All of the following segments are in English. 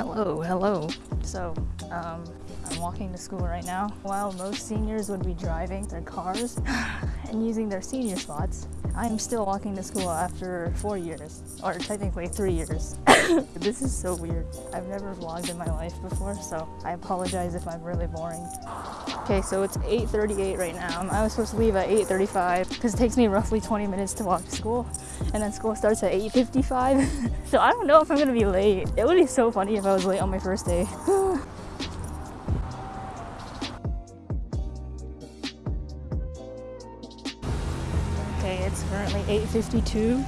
Hello, hello. So, um, I'm walking to school right now. While most seniors would be driving their cars and using their senior spots, I'm still walking to school after four years, or technically three years. this is so weird. I've never vlogged in my life before, so I apologize if I'm really boring. Okay, so it's 8.38 right now. I was supposed to leave at 8.35 because it takes me roughly 20 minutes to walk to school, and then school starts at 8.55. so I don't know if I'm gonna be late. It would be so funny if I was late on my first day. 8.52.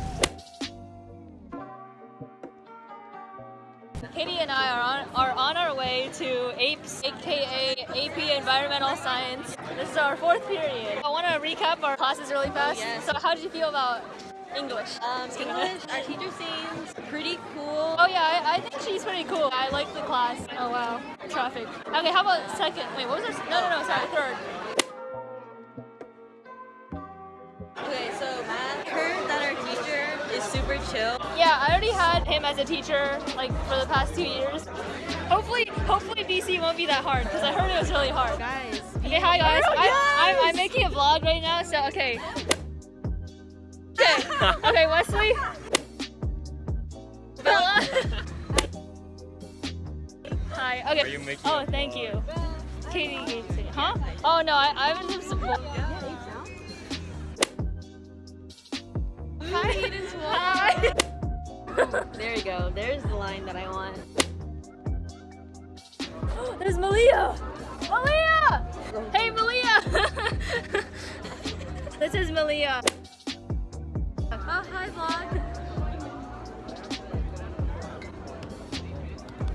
Katie and I are on, are on our way to APES, aka AP Environmental Science. This is our fourth period. I want to recap our classes really fast. Yes. So how did you feel about English? Um, English, our teacher seems pretty cool. Oh yeah, I, I think she's pretty cool. I like the class. Oh wow, traffic. Okay, how about second? Wait, what was our? No, no, no, sorry, third. Chill. Yeah, I already had him as a teacher like for the past two years. Hopefully, hopefully BC won't be that hard because I heard it was really hard. Guys, Okay, hi guys. Oh, I, I'm, yes! I'm making a vlog right now, so okay. Okay, okay, Wesley. Bella. Hi. Okay. Are you making oh, thank you. Katie Gatesy. Huh? Oh no, I I was just. Hi. Hi. there you go. There's the line that I want. There's Malia! Malia! Hey, Malia! this is Malia. Oh, hi, vlog.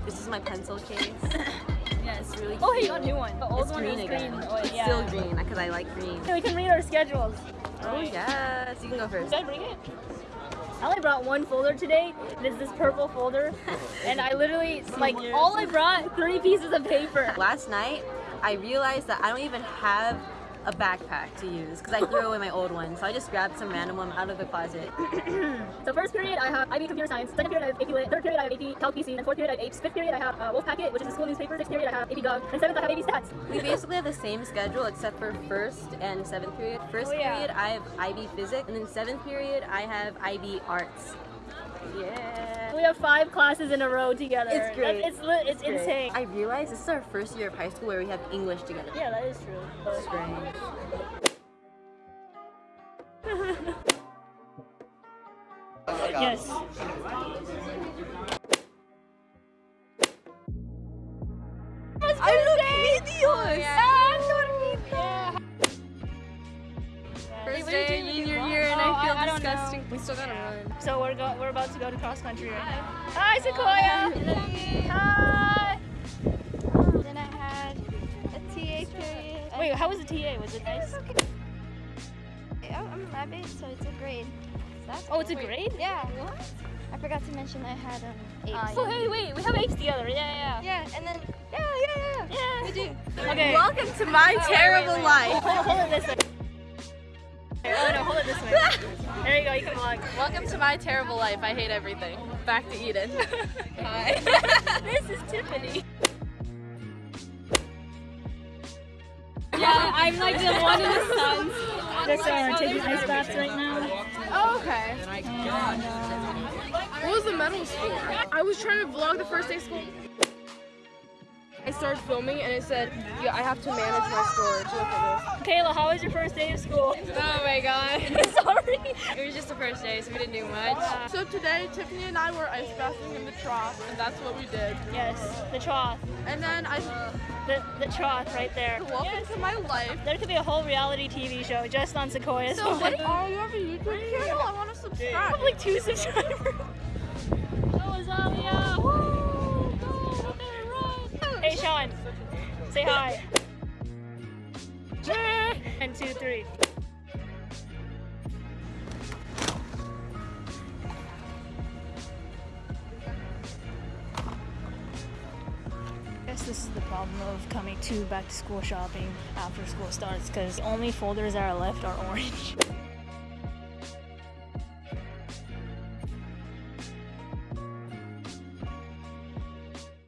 This is my pencil case. Yeah, It's really Oh, hey, you got a new one. The old It's one green again. green. Oh, it's yeah. still green because I like green. Okay, we can read our schedules. Oh yes, you can go first. Should I bring it? I only brought one folder today. It is this purple folder. and I literally, like, all I brought, three pieces of paper. Last night, I realized that I don't even have a backpack to use because I threw away my old one. So I just grabbed some random one out of the closet. So first period I have IB Computer Science, second period I have AP Lit, third period I have AP Calc BC, and fourth period I have APES, fifth period I have uh, Wolf Packet, which is the school newspaper, sixth period I have AP Gov, and seventh I have AP Stats. We basically have the same schedule except for first and seventh period. First Oh, yeah. period I have IB Physics, and then seventh period I have IB Arts. Yeah. We have five classes in a row together. It's great. That's- It's, lit it's, great. insane. I realize this is our first year of high school where we have English together. yeah, that is true. Strange. Yes. I look videos! I feel I don't know. disgusting. We still gotta run. So we're go we're about to go to cross country right now. Hi, Sequoia. Hi. Then I had a TA period. Wait, how was the TA? Was it nice? I'm I'm lab based, so it's a grade. So that's Oh, it's a grade? Yeah. What? I forgot to mention I had um apes. Oh, hey, wait, we have apes together. Yeah, yeah, Yeah, and then yeah, yeah, yeah. yeah. Yeah. We do. Okay. Welcome to my terrible life. Hold, hold it this way. Oh no, hold it this way. There you go. You can vlog. Welcome to my terrible life. I hate everything. Back to Eden. Hi. this is Tiffany. Yeah, I'm like the one in the sun. Just uh, taking ice baths right now. Oh, okay. What was the medals for? I was trying to vlog the first day of school. I started filming and it said, yeah, I have to manage my storage. Look at Kayla, how was your first day of school? Oh my god. Sorry. It was just the first day, so we didn't do much. So today, Tiffany and I were ice bathing in the trough, and that's what we did. Yes, the trough. And then I, The, the trough right there. welcome to my life. There could be a whole reality TV show just on sequoias. So what? Oh, you have a YouTube channel? I want to subscribe. Probably two subscribers. Oh, Azalea! Woo! Go, look at her run! Hey, Sean, say hi. One, two, three. guess this is the problem of coming to back to school shopping after school starts because only folders that are left are orange.